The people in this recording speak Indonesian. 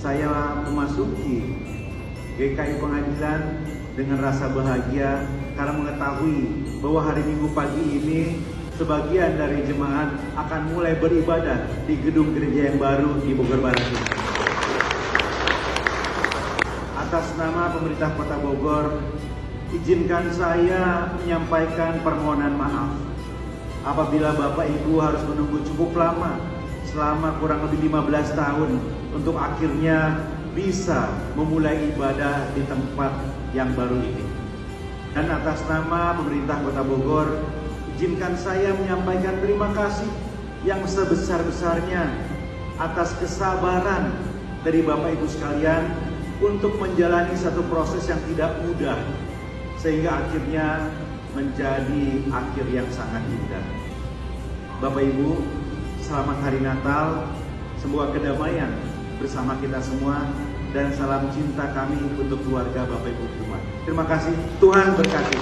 saya memasuki GKI Pengadilan dengan rasa bahagia karena mengetahui bahwa hari Minggu pagi ini sebagian dari jemaat akan mulai beribadah di gedung gereja yang baru di Bogor Barat. Atas nama pemerintah Kota Bogor, izinkan saya menyampaikan permohonan maaf apabila Bapak Ibu harus menunggu cukup lama selama kurang lebih 15 tahun untuk akhirnya bisa memulai ibadah di tempat yang baru ini. Dan atas nama pemerintah Kota Bogor, izinkan saya menyampaikan terima kasih yang sebesar-besarnya atas kesabaran dari Bapak Ibu sekalian untuk menjalani satu proses yang tidak mudah sehingga akhirnya menjadi akhir yang sangat indah. Bapak Ibu, selamat hari Natal, semoga kedamaian bersama kita semua dan salam cinta kami untuk keluarga Bapak Ibu semua. Terima kasih, Tuhan berkati.